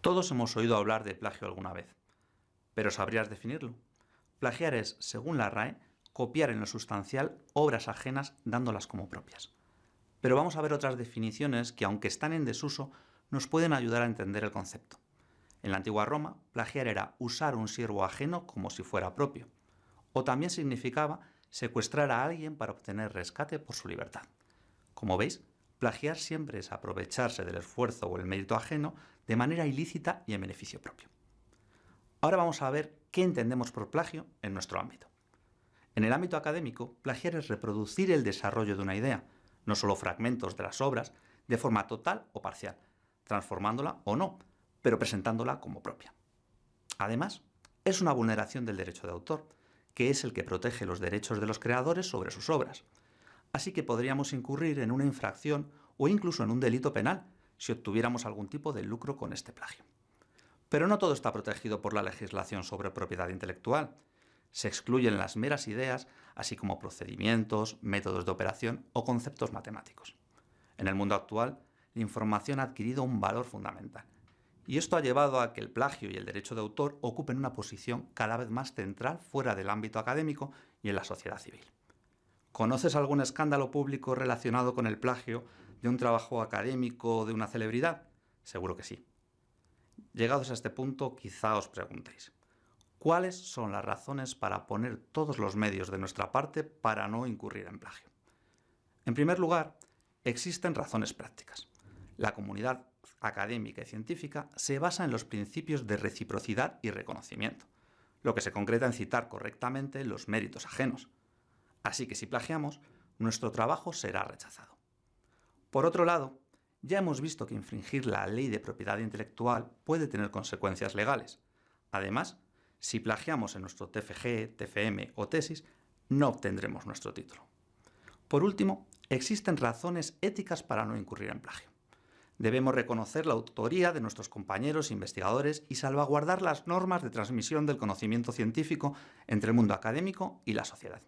Todos hemos oído hablar de plagio alguna vez, pero ¿sabrías definirlo? Plagiar es, según la RAE, copiar en lo sustancial obras ajenas dándolas como propias. Pero vamos a ver otras definiciones que, aunque están en desuso, nos pueden ayudar a entender el concepto. En la antigua Roma, plagiar era usar un siervo ajeno como si fuera propio, o también significaba secuestrar a alguien para obtener rescate por su libertad. Como veis, plagiar siempre es aprovecharse del esfuerzo o el mérito ajeno de manera ilícita y en beneficio propio. Ahora vamos a ver qué entendemos por plagio en nuestro ámbito. En el ámbito académico, plagiar es reproducir el desarrollo de una idea, no solo fragmentos de las obras, de forma total o parcial, transformándola o no, pero presentándola como propia. Además, es una vulneración del derecho de autor, que es el que protege los derechos de los creadores sobre sus obras. Así que podríamos incurrir en una infracción o incluso en un delito penal si obtuviéramos algún tipo de lucro con este plagio. Pero no todo está protegido por la legislación sobre propiedad intelectual. Se excluyen las meras ideas, así como procedimientos, métodos de operación o conceptos matemáticos. En el mundo actual, la información ha adquirido un valor fundamental. Y esto ha llevado a que el plagio y el derecho de autor ocupen una posición cada vez más central fuera del ámbito académico y en la sociedad civil. ¿Conoces algún escándalo público relacionado con el plagio de un trabajo académico de una celebridad? Seguro que sí. Llegados a este punto, quizá os preguntéis, ¿cuáles son las razones para poner todos los medios de nuestra parte para no incurrir en plagio? En primer lugar, existen razones prácticas. La comunidad académica y científica se basa en los principios de reciprocidad y reconocimiento, lo que se concreta en citar correctamente los méritos ajenos. Así que si plagiamos, nuestro trabajo será rechazado. Por otro lado, ya hemos visto que infringir la ley de propiedad intelectual puede tener consecuencias legales. Además, si plagiamos en nuestro TFG, TFM o tesis, no obtendremos nuestro título. Por último, existen razones éticas para no incurrir en plagio. Debemos reconocer la autoría de nuestros compañeros investigadores y salvaguardar las normas de transmisión del conocimiento científico entre el mundo académico y la sociedad.